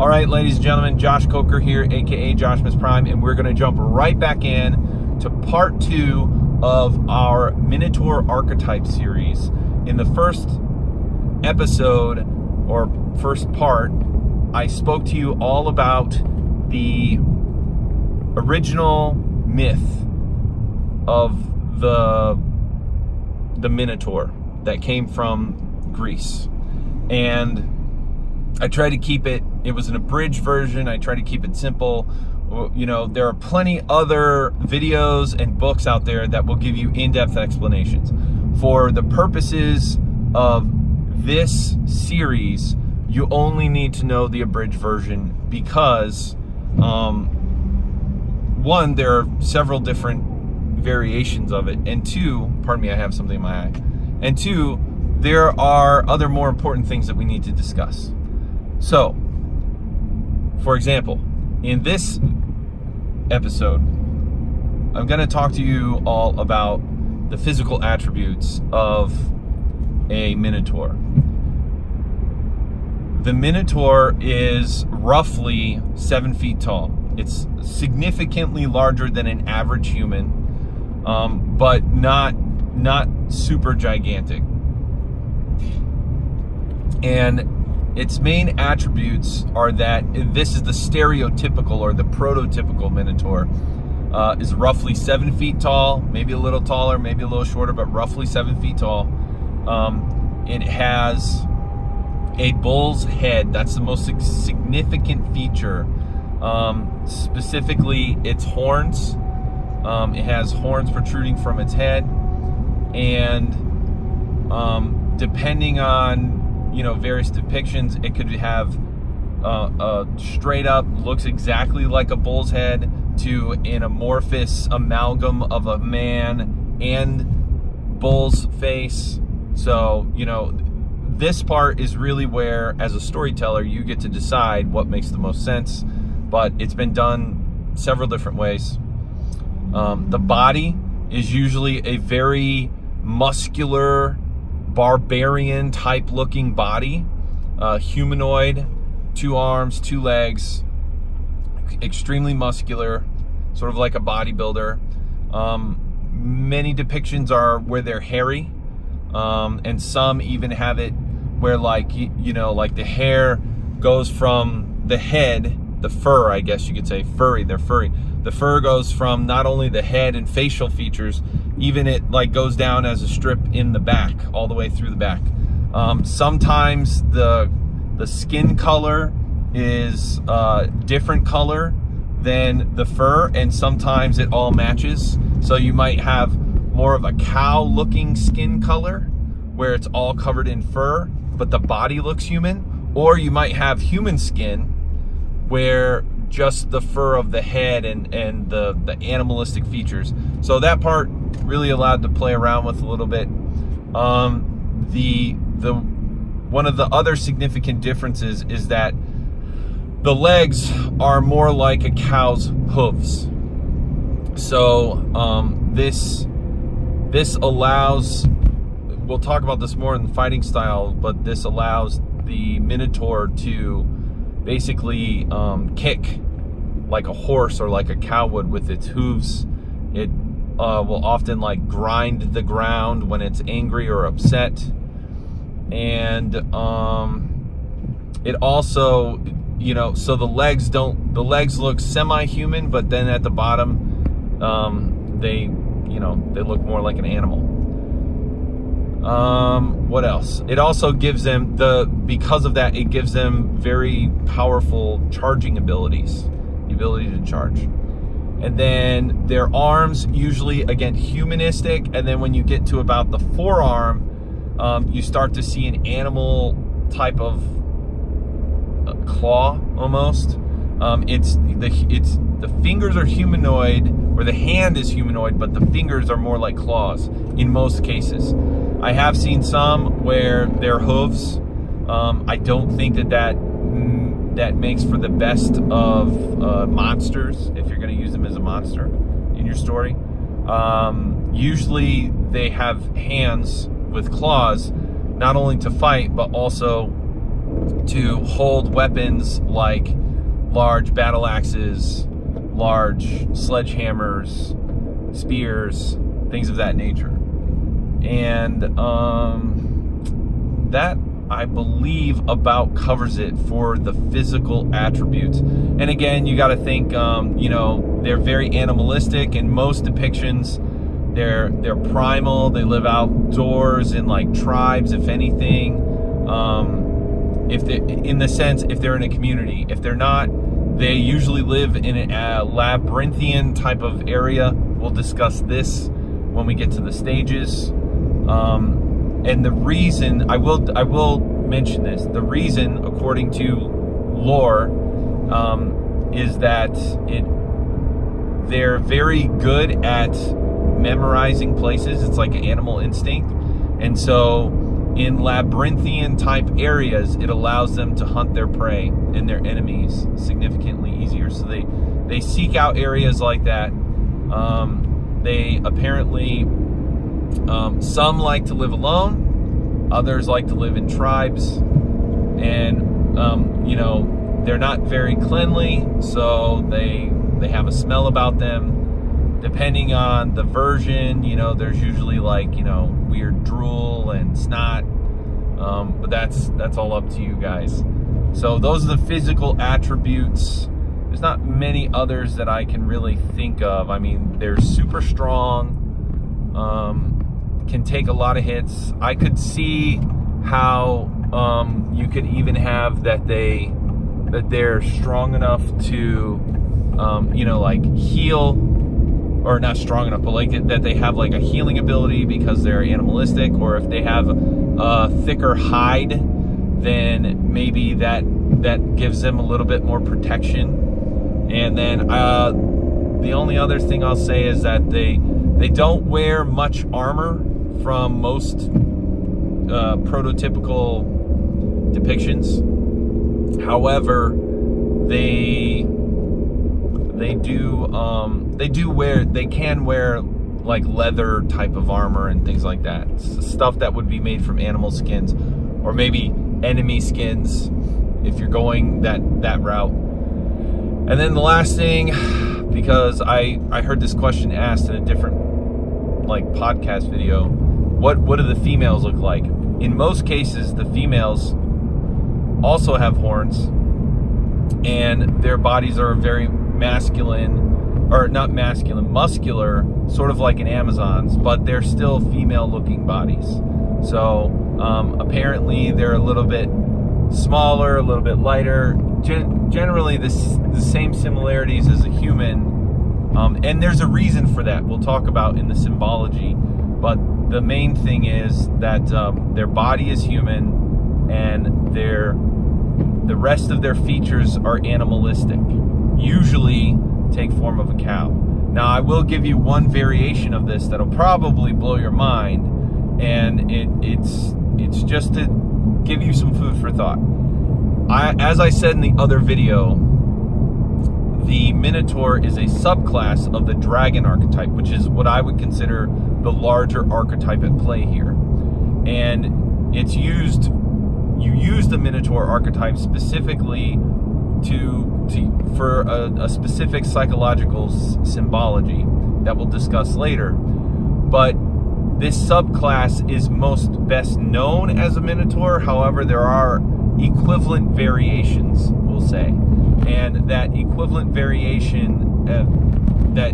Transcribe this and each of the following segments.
All right, ladies and gentlemen, Josh Coker here, aka Josh Miss Prime, and we're gonna jump right back in to part two of our Minotaur archetype series. In the first episode or first part, I spoke to you all about the original myth of the the Minotaur that came from Greece. And I tried to keep it, it was an abridged version. I tried to keep it simple. You know, there are plenty other videos and books out there that will give you in-depth explanations. For the purposes of this series, you only need to know the abridged version because um, one, there are several different variations of it, and two, pardon me, I have something in my eye, and two, there are other more important things that we need to discuss. So, for example, in this episode, I'm going to talk to you all about the physical attributes of a Minotaur. The Minotaur is roughly seven feet tall. It's significantly larger than an average human, um, but not not super gigantic. And its main attributes are that this is the stereotypical or the prototypical Minotaur. Uh, is roughly seven feet tall, maybe a little taller, maybe a little shorter, but roughly seven feet tall. Um, it has a bull's head. That's the most significant feature. Um, specifically, its horns. Um, it has horns protruding from its head, and um, depending on you know various depictions, it could have uh, a straight up looks exactly like a bull's head to an amorphous amalgam of a man and bull's face. So you know this part is really where, as a storyteller, you get to decide what makes the most sense. But it's been done several different ways. Um, the body is usually a very muscular, barbarian type looking body, uh, humanoid, two arms, two legs, extremely muscular, sort of like a bodybuilder. Um, many depictions are where they're hairy, um, and some even have it where like you, you know like the hair goes from the head the fur i guess you could say furry they're furry the fur goes from not only the head and facial features even it like goes down as a strip in the back all the way through the back. Um, sometimes the the skin color is uh, different color than the fur and sometimes it all matches. So you might have more of a cow looking skin color where it's all covered in fur but the body looks human, or you might have human skin where just the fur of the head and, and the, the animalistic features. So that part really allowed to play around with a little bit. Um, the, the, one of the other significant differences is that the legs are more like a cow's hooves. So um, this, this allows we'll talk about this more in the fighting style, but this allows the Minotaur to basically um, kick like a horse or like a cow would with its hooves. It uh, will often like grind the ground when it's angry or upset. And um, it also, you know, so the legs don't, the legs look semi-human, but then at the bottom, um, they, you know, they look more like an animal. Um, what else? It also gives them the, because of that, it gives them very powerful charging abilities, the ability to charge. And then their arms, usually again, humanistic. And then when you get to about the forearm, um, you start to see an animal type of uh, claw almost. Um, it's the it's the fingers are humanoid, or the hand is humanoid, but the fingers are more like claws in most cases. I have seen some where they're hooves. Um, I don't think that that mm, that makes for the best of uh, monsters if you're going to use them as a monster in your story. Um, usually they have hands with claws, not only to fight but also to hold weapons like large battle axes, large sledgehammers, spears, things of that nature. And um, that, I believe, about covers it for the physical attributes. And again, you got to think, um, you know, they're very animalistic in most depictions. They're they're primal. They live outdoors in like tribes, if anything. Um, if they, in the sense, if they're in a community, if they're not, they usually live in a labyrinthian type of area. We'll discuss this when we get to the stages. Um, and the reason I will I will mention this. The reason, according to lore, um, is that it they're very good at memorizing places. It's like an animal instinct, and so in labyrinthian type areas, it allows them to hunt their prey and their enemies significantly easier. So they they seek out areas like that. Um, they apparently um, some like to live alone, others like to live in tribes, and um, you know they're not very cleanly, so they they have a smell about them. Depending on the version, you know, there's usually like you know weird drool and snot, um, but that's that's all up to you guys. So those are the physical attributes. There's not many others that I can really think of. I mean, they're super strong. Um, can take a lot of hits. I could see how um, you could even have that they that they're strong enough to um, you know like heal or not strong enough but like that they have like a healing ability because they're animalistic or if they have a thicker hide then maybe that that gives them a little bit more protection and then uh, the only other thing I'll say is that they they don't wear much armor from most uh, prototypical depictions. However, they they do um, they do wear they can wear like leather type of armor and things like that. Stuff that would be made from animal skins or maybe enemy skins if you're going that that route. And then the last thing because I I heard this question asked in a different like podcast video what what do the females look like? In most cases, the females also have horns, and their bodies are very masculine, or not masculine, muscular, sort of like an Amazon's, but they're still female-looking bodies. So um, apparently, they're a little bit smaller, a little bit lighter. Gen generally, this the same similarities as a human, um, and there's a reason for that. We'll talk about in the symbology, but the main thing is that um, their body is human and their the rest of their features are animalistic usually take form of a cow now i will give you one variation of this that'll probably blow your mind and it, it's it's just to give you some food for thought I, as i said in the other video the Minotaur is a subclass of the dragon archetype, which is what I would consider the larger archetype at play here. And it's used, you use the Minotaur archetype specifically to, to for a, a specific psychological symbology that we'll discuss later. But this subclass is most best known as a Minotaur. However, there are equivalent variations, we'll say and that equivalent variation uh, that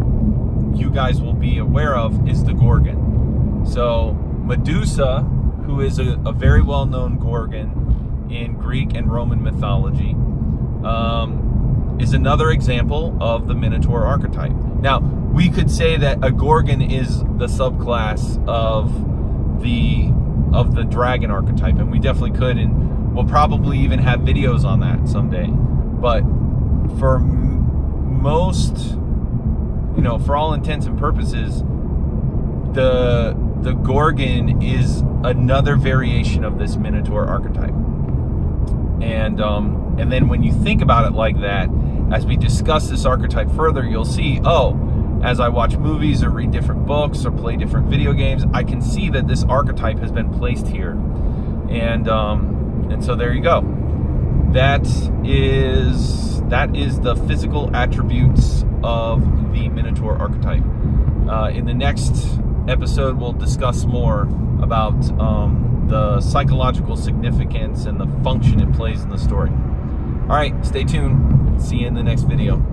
you guys will be aware of is the Gorgon. So Medusa, who is a, a very well-known Gorgon in Greek and Roman mythology, um, is another example of the Minotaur archetype. Now, we could say that a Gorgon is the subclass of the of the dragon archetype, and we definitely could, and we'll probably even have videos on that someday. But for most, you know, for all intents and purposes, the the Gorgon is another variation of this Minotaur archetype. And um, and then when you think about it like that, as we discuss this archetype further, you'll see, oh, as I watch movies or read different books or play different video games, I can see that this archetype has been placed here. And um, and so there you go. that is that is the physical attributes of the Minotaur archetype. Uh, in the next episode, we'll discuss more about um, the psychological significance and the function it plays in the story. All right, stay tuned. See you in the next video.